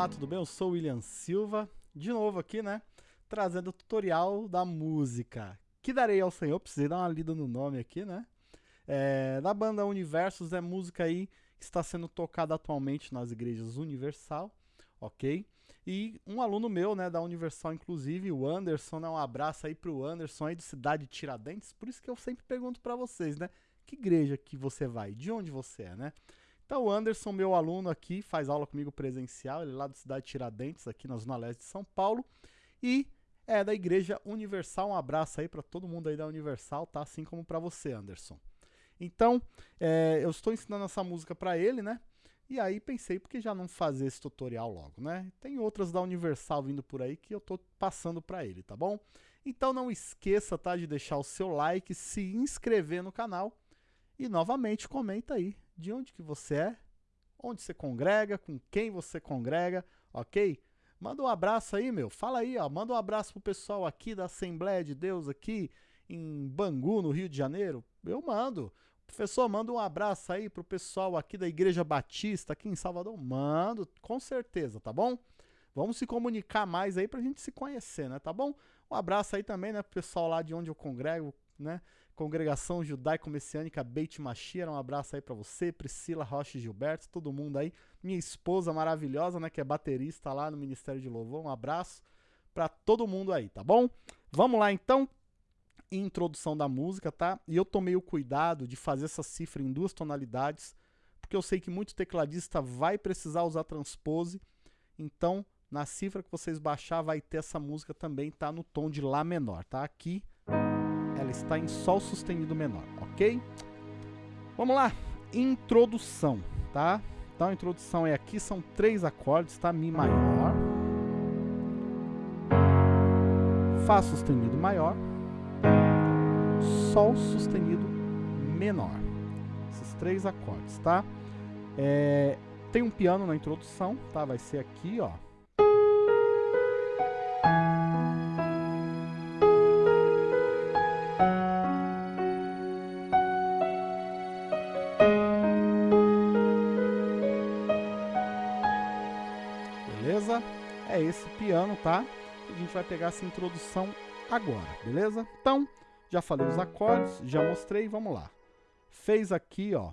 Olá, tudo bem? Eu sou o William Silva, de novo aqui, né? Trazendo o tutorial da música. Que darei ao Senhor, precisei dar uma lida no nome aqui, né? É, da banda Universos é música aí que está sendo tocada atualmente nas igrejas Universal, ok? E um aluno meu, né, da Universal, inclusive, o Anderson, né, um abraço aí pro Anderson aí de Cidade Tiradentes, por isso que eu sempre pergunto para vocês, né? Que igreja que você vai? De onde você é, né? Então, o Anderson, meu aluno aqui, faz aula comigo presencial, ele é lá da cidade de Tiradentes, aqui na Zona Leste de São Paulo, e é da Igreja Universal. Um abraço aí para todo mundo aí da Universal, tá? Assim como para você, Anderson. Então, é, eu estou ensinando essa música para ele, né? E aí pensei, por que já não fazer esse tutorial logo, né? Tem outras da Universal vindo por aí que eu tô passando para ele, tá bom? Então não esqueça, tá, de deixar o seu like, se inscrever no canal e novamente comenta aí de onde que você é, onde você congrega, com quem você congrega, ok? Manda um abraço aí, meu. Fala aí, ó. Manda um abraço pro pessoal aqui da Assembleia de Deus aqui em Bangu, no Rio de Janeiro. Eu mando. Professor, manda um abraço aí pro pessoal aqui da Igreja Batista aqui em Salvador. Mando, com certeza, tá bom? Vamos se comunicar mais aí pra gente se conhecer, né? Tá bom? Um abraço aí também, né, pro pessoal lá de onde eu congrego, né? Congregação Judaico-Messiânica Beit Machia, um abraço aí para você, Priscila Rocha Gilberto, todo mundo aí. Minha esposa maravilhosa, né, que é baterista lá no Ministério de Louvor, um abraço para todo mundo aí, tá bom? Vamos lá então, introdução da música, tá? E eu tomei o cuidado de fazer essa cifra em duas tonalidades, porque eu sei que muito tecladista vai precisar usar transpose, então na cifra que vocês baixar vai ter essa música também, tá no tom de Lá menor, tá? Aqui ela está em Sol sustenido menor, ok? Vamos lá, introdução, tá? Então a introdução é aqui, são três acordes, tá? Mi maior, Fá sustenido maior, Sol sustenido menor. Esses três acordes, tá? É, tem um piano na introdução, tá? Vai ser aqui, ó. É esse piano, tá? A gente vai pegar essa introdução agora, beleza? Então, já falei os acordes, já mostrei, vamos lá. Fez aqui, ó.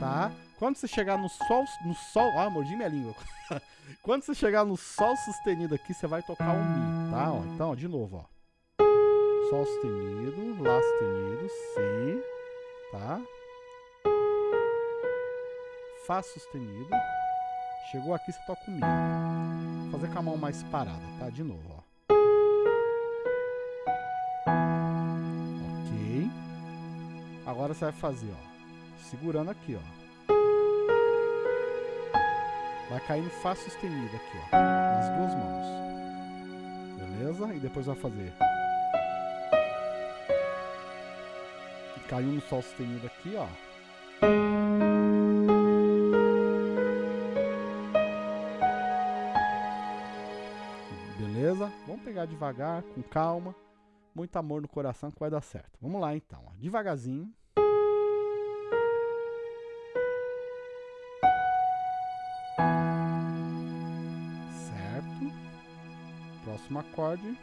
Tá? Quando você chegar no sol, no sol, ah, mordi minha língua. Quando você chegar no sol sustenido aqui, você vai tocar um mi, tá? Ó, então, ó, de novo, ó. Sol sustenido, lá sustenido, si, tá? Fá sustenido. Chegou aqui, você toca o Mi. Vou fazer com a mão mais parada, tá? De novo, ó. Ok. Agora você vai fazer, ó. Segurando aqui, ó. Vai cair no Fá sustenido aqui, ó. Nas duas mãos. Beleza? E depois vai fazer. Caiu no Sol sustenido aqui, ó. Vamos pegar devagar, com calma. Muito amor no coração que vai dar certo. Vamos lá então, ó. devagarzinho. Certo. Próximo acorde.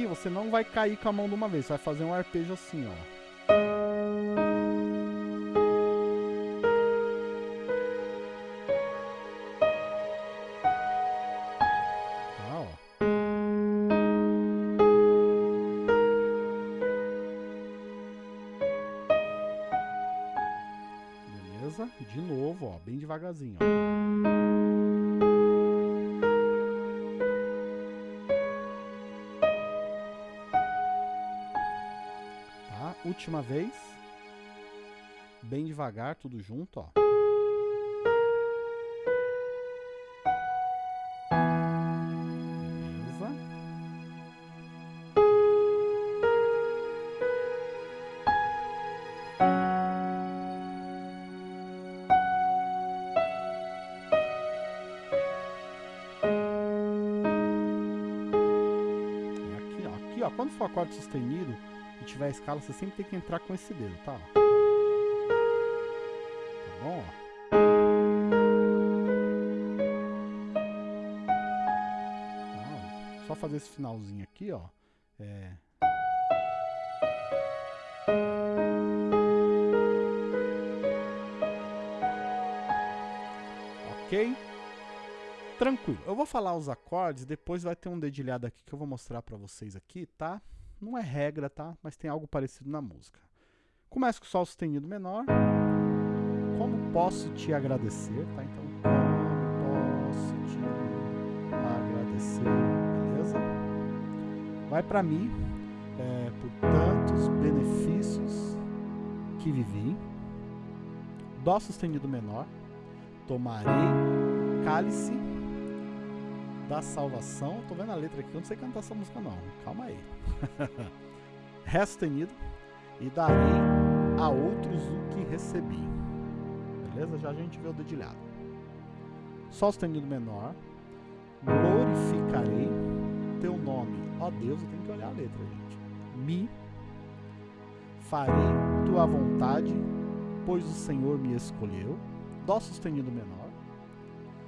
Aqui você não vai cair com a mão de uma vez, você vai fazer um arpejo assim, ó. Tá? De novo, ó, bem devagarzinho, ó. última vez. Bem devagar, tudo junto, ó. quando for acorde sustenido, e tiver escala, você sempre tem que entrar com esse dedo, tá? Tá bom, ó. Só fazer esse finalzinho aqui, ó. É... Ok? Tranquilo. Eu vou falar os acordes, depois vai ter um dedilhado aqui que eu vou mostrar pra vocês aqui, tá? Não é regra, tá? Mas tem algo parecido na música. Começa com Sol sustenido menor. Como posso te agradecer, tá? Então, como posso te agradecer, beleza? Vai pra mim, é, por tantos benefícios que vivi. Dó sustenido menor tomarei cálice da salvação. Tô vendo a letra aqui, eu não sei cantar essa música não. Calma aí. Ré sustenido e darei a outros o que recebi. Beleza? Já a gente vê o dedilhado. Sol sustenido menor. Glorificarei teu nome. Ó Deus, eu tenho que olhar a letra, gente. Mi. Farei tua vontade, pois o Senhor me escolheu. Dó sustenido menor.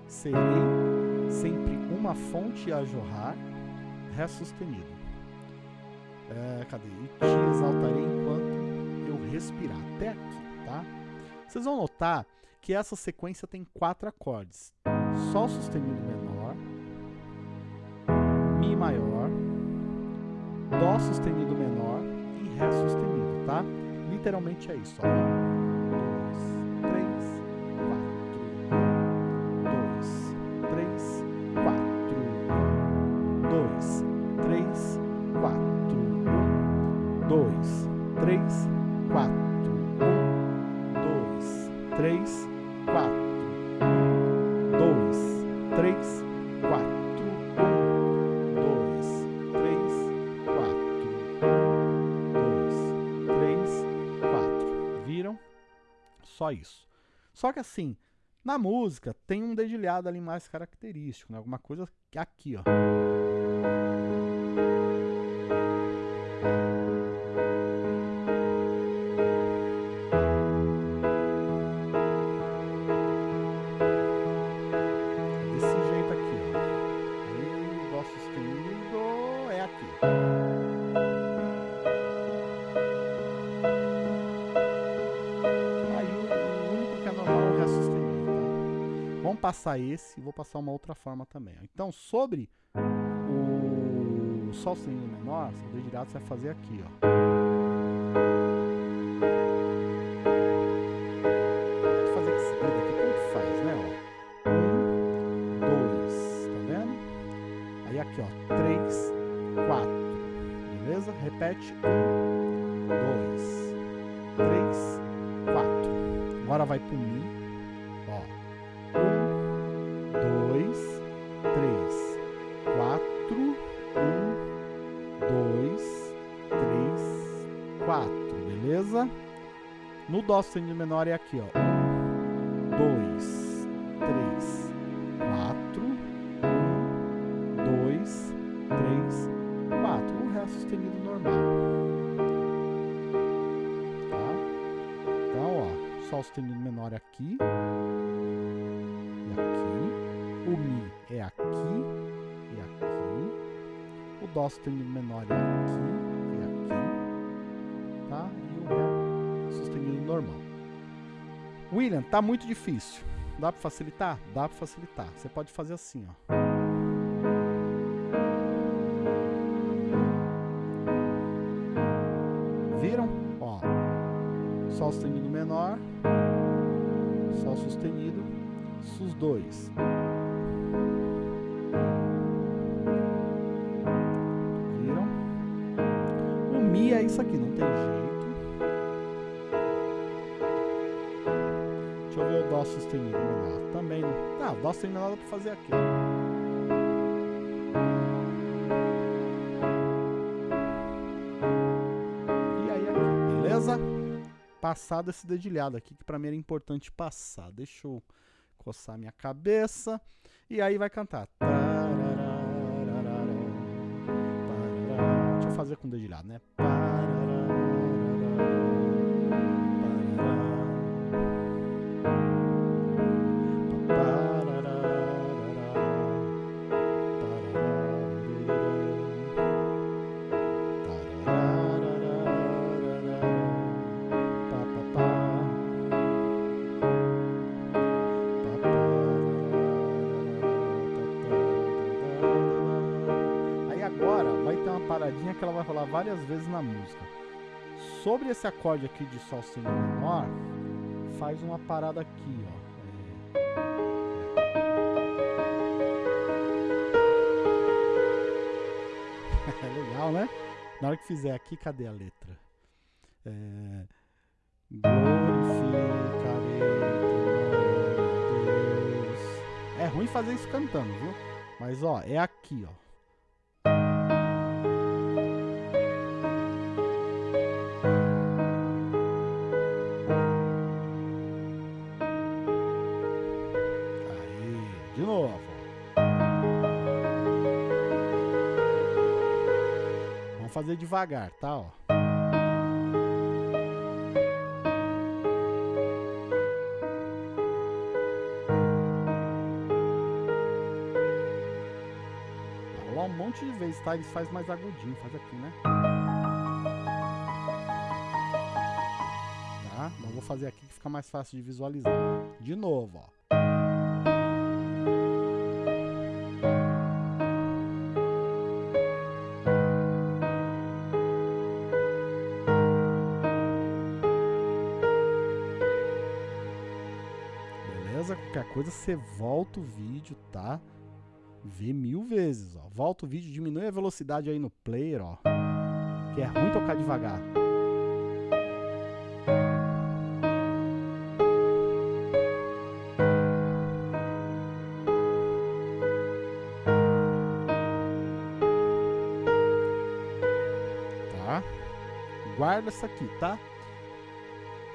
Serei sempre uma fonte a jorrar, Ré sustenido. É, cadê? E te exaltarei enquanto eu respirar. Até aqui, tá? Vocês vão notar que essa sequência tem quatro acordes. Sol sustenido menor, Mi maior, Dó sustenido menor e Ré sustenido, tá? Literalmente é isso, ó. Só isso. Só que assim, na música tem um dedilhado ali mais característico, né? Alguma coisa aqui, ó. Passar esse e vou passar uma outra forma também. Então, sobre o Sol sustenido menor, o dedilhado você vai fazer aqui, ó. Repete, um, dois, três, quatro. Agora vai pro Mi, No Dó sustenido menor é aqui, ó. Um, dois, aqui. O sustenido menor é aqui normal. William, tá muito difícil. Dá para facilitar? Dá para facilitar. Você pode fazer assim, ó. Viram? Ó. Sol sustenido menor. Sol sustenido. Sus 2. Dó sustenido menor. Também. Ah, Dó sustenido menor dá pra fazer aqui. E aí aqui, beleza? Passado esse dedilhado aqui, que pra mim era importante passar. Deixa eu coçar minha cabeça. E aí vai cantar. Deixa eu fazer com dedilhado, né? Aí ter uma paradinha que ela vai rolar várias vezes na música. Sobre esse acorde aqui de Sol sustenido menor, faz uma parada aqui, ó. É, é legal, né? Na hora que fizer aqui, cadê a letra? É... Glorificarei Deus. É ruim fazer isso cantando, viu? Mas ó, é aqui, ó. De novo. Vamos fazer devagar, tá? Ó. Rolar um monte de vezes, tá? Eles faz mais agudinho, faz aqui, né? Tá? Mas vou fazer aqui que fica mais fácil de visualizar. De novo, ó. Beleza? Qualquer coisa você volta o vídeo, tá? Vê mil vezes, ó. Volta o vídeo, diminui a velocidade aí no player, ó. Que é ruim tocar devagar. Tá? Guarda isso aqui, tá?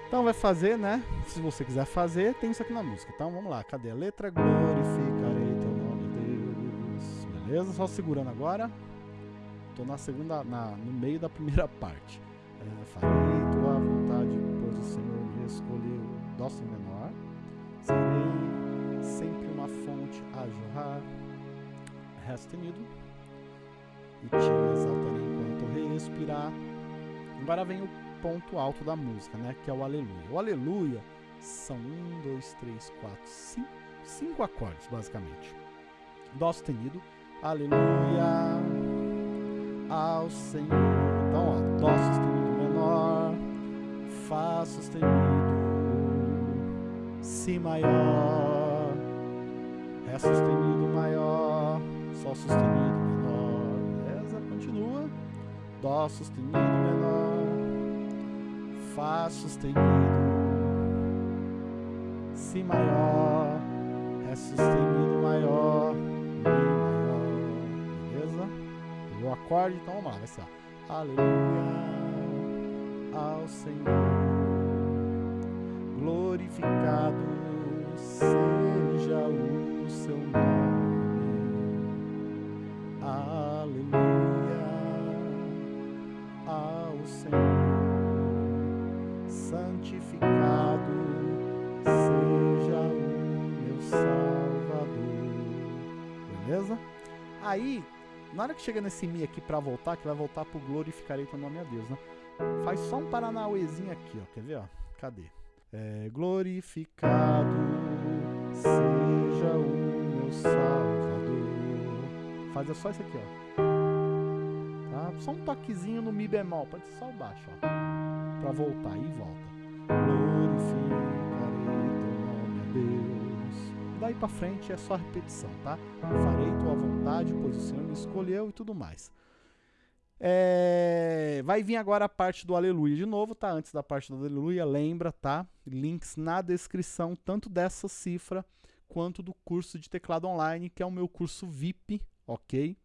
Então vai fazer, né? Se você quiser fazer, tem isso aqui na música. Então vamos lá. Cadê a letra? Glorificarei teu nome, Deus. Beleza? Só segurando agora. Tô na segunda, na, no meio da primeira parte. É, farei tua vontade, pois o Senhor me escolheu. Dó sem menor. Serei sempre uma fonte a jorrar. Ré sustenido. E te exaltarei enquanto respirar. Agora vem o ponto alto da música, né? Que é o aleluia. O aleluia são um, dois, três, quatro, cinco, cinco acordes, basicamente. Dó sustenido, aleluia ao Senhor. Então, ó, Dó sustenido menor, Fá sustenido, Si maior, Ré sustenido maior, Sol sustenido menor. Beleza? Continua. Dó sustenido menor. Fá sustenido, Si maior, Ré sustenido maior, Mi maior, beleza? O acorde, então vamos lá, vai ser ó. Aleluia ao Senhor, glorificado seja o seu nome, Beleza? Aí, na hora que chega nesse Mi aqui pra voltar, que vai voltar pro glorificarei teu nome a Deus, né? Faz só um paranauêzinho aqui, ó. Quer ver, ó? Cadê? É, glorificado seja o meu Salvador. Faz só isso aqui, ó. Tá? Só um toquezinho no Mi bemol, pode ser só o baixo, ó para voltar e volta. Glorificarei teu nome a Deus. Daí para frente é só repetição, tá? Farei tua vontade, pois o Senhor me escolheu e tudo mais. É... Vai vir agora a parte do aleluia de novo, tá? Antes da parte do aleluia, lembra, tá? Links na descrição, tanto dessa cifra quanto do curso de teclado online, que é o meu curso VIP, ok?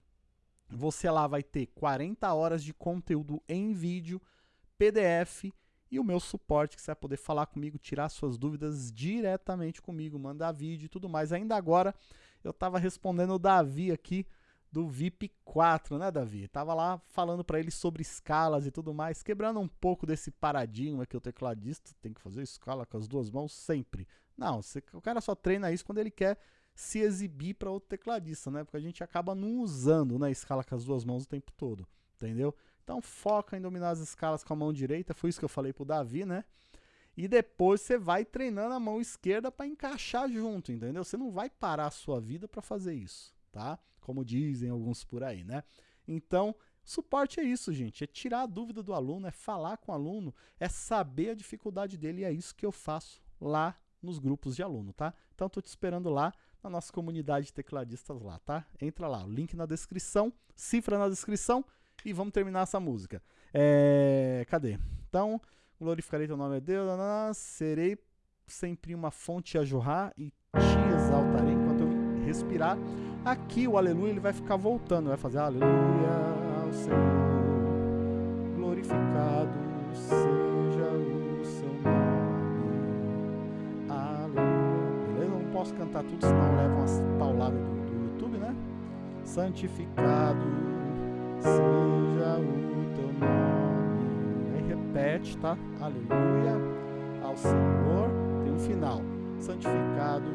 Você lá vai ter 40 horas de conteúdo em vídeo, PDF e o meu suporte, que você vai poder falar comigo, tirar suas dúvidas diretamente comigo, mandar vídeo e tudo mais. Ainda agora, eu estava respondendo o Davi aqui do VIP 4, né, Davi? Tava lá falando para ele sobre escalas e tudo mais, quebrando um pouco desse paradigma que o tecladista tem que fazer escala com as duas mãos sempre. Não, você, o cara só treina isso quando ele quer se exibir para outro tecladista, né? Porque a gente acaba não usando né, escala com as duas mãos o tempo todo, entendeu? Então foca em dominar as escalas com a mão direita, foi isso que eu falei pro Davi, né? E depois você vai treinando a mão esquerda para encaixar junto, entendeu? Você não vai parar a sua vida para fazer isso, tá? Como dizem alguns por aí, né? Então, suporte é isso, gente, é tirar a dúvida do aluno, é falar com o aluno, é saber a dificuldade dele e é isso que eu faço lá nos grupos de aluno, tá? Então, tô te esperando lá na nossa comunidade de tecladistas lá, tá? Entra lá, o link na descrição, cifra na descrição e vamos terminar essa música. É... Cadê? Então, glorificarei teu nome a Deus, serei sempre uma fonte a jorrar e te exaltarei enquanto eu respirar. Aqui o aleluia ele vai ficar voltando, vai fazer aleluia ao Senhor, glorificado seja o seu nome, aleluia. Beleza? Não posso cantar tudo, senão leva umas pauladas do, do YouTube, né? Santificado seja o teu nome. Aí repete, tá? Aleluia ao Senhor. Tem um final. Santificado.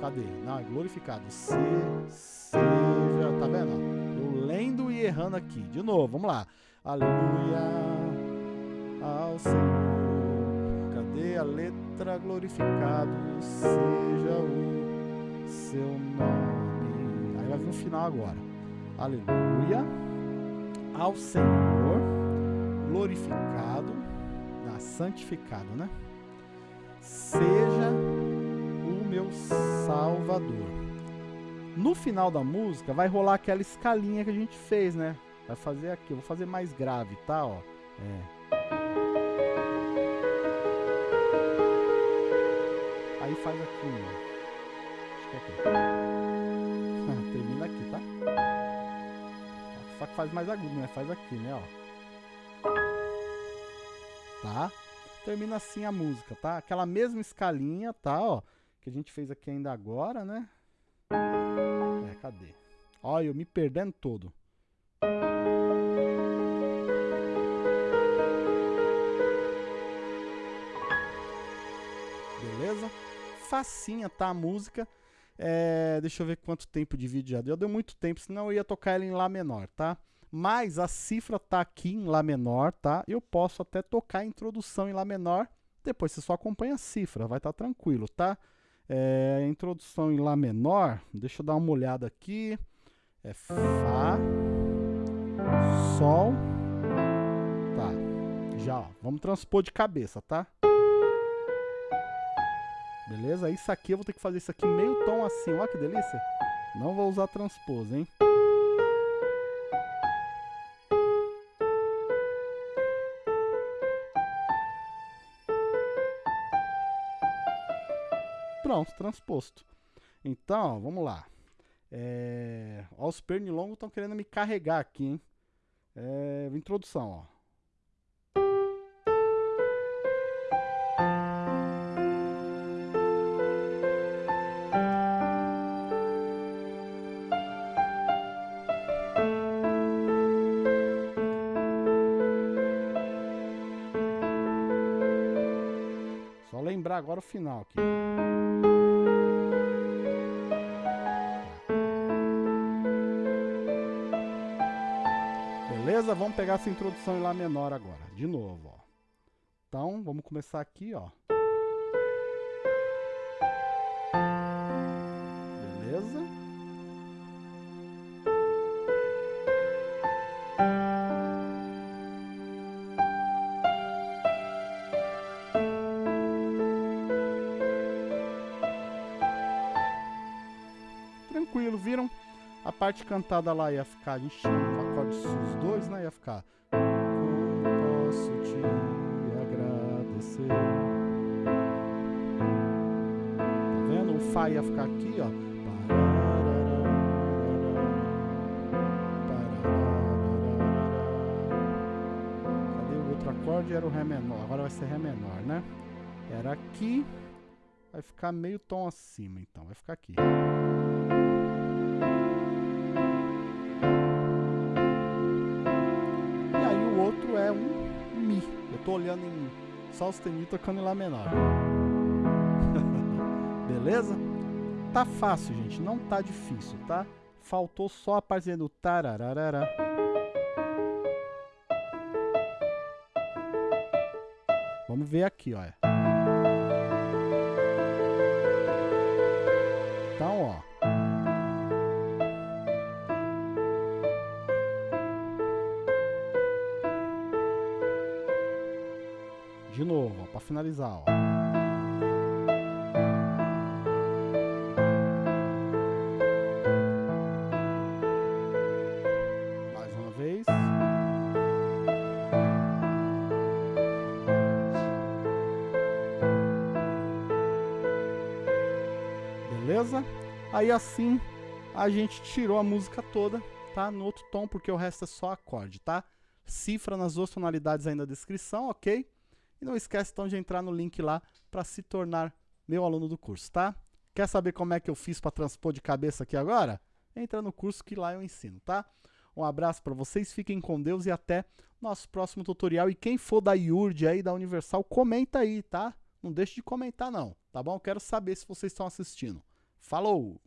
Cadê? Não, é glorificado. Se, seja. Tá vendo? Eu lendo e errando aqui. De novo, vamos lá. Aleluia ao Senhor. Cadê a letra? Glorificado seja o seu nome. Aí vai vir o final agora. Aleluia ao Senhor, glorificado, ah, santificado, né? Seja o meu Salvador. No final da música vai rolar aquela escalinha que a gente fez, né? Vai fazer aqui, eu vou fazer mais grave, tá? Ó, é. Aí faz aqui, Acho que é aqui. Termina aqui, tá? Só que faz mais agudo, né? Faz aqui, né, ó. Tá? Termina assim a música, tá? Aquela mesma escalinha, tá, ó. Que a gente fez aqui ainda agora, né? É, cadê? Ó, eu me perdendo todo. Beleza? Facinha, tá? A música. É, deixa eu ver quanto tempo de vídeo já deu. Deu muito tempo, senão eu ia tocar ela em Lá menor, tá? Mas a cifra tá aqui em Lá menor, tá? Eu posso até tocar a introdução em Lá menor. Depois você só acompanha a cifra, vai estar tá tranquilo, tá? É, introdução em Lá menor, deixa eu dar uma olhada aqui. É Fá, Sol, tá? Já, ó, vamos transpor de cabeça, tá? Beleza? Isso aqui eu vou ter que fazer isso aqui meio tom assim. Olha que delícia. Não vou usar transpose, hein? Pronto, transposto. Então, vamos lá. É... Ó, os pernilongos estão querendo me carregar aqui, hein? É... Introdução, ó. Lembrar agora o final aqui. Beleza? Vamos pegar essa introdução em Lá menor agora. De novo, ó. Então, vamos começar aqui, ó. Tranquilo, viram? A parte cantada lá ia ficar, tinha um acorde os dois, né? Ia ficar. Como posso te agradecer? Tá vendo? O Fá ia ficar aqui, ó. Cadê o outro acorde? Era o Ré menor. Agora vai ser Ré menor, né? Era aqui. Vai ficar meio tom acima, então. Vai ficar aqui. É um Mi. Eu tô olhando em Sol sustenido tocando em Lá menor. Beleza? Tá fácil, gente. Não tá difícil, tá? Faltou só a partezinha do tarararara. Vamos ver aqui, olha. Beleza? Aí assim a gente tirou a música toda, tá? No outro tom, porque o resto é só acorde, tá? Cifra nas duas tonalidades aí na descrição, ok? E não esquece então de entrar no link lá para se tornar meu aluno do curso, tá? Quer saber como é que eu fiz para transpor de cabeça aqui agora? Entra no curso que lá eu ensino, tá? Um abraço para vocês, fiquem com Deus e até nosso próximo tutorial. E quem for da IURD aí, da Universal, comenta aí, tá? Não deixe de comentar não, tá bom? Quero saber se vocês estão assistindo. Falou!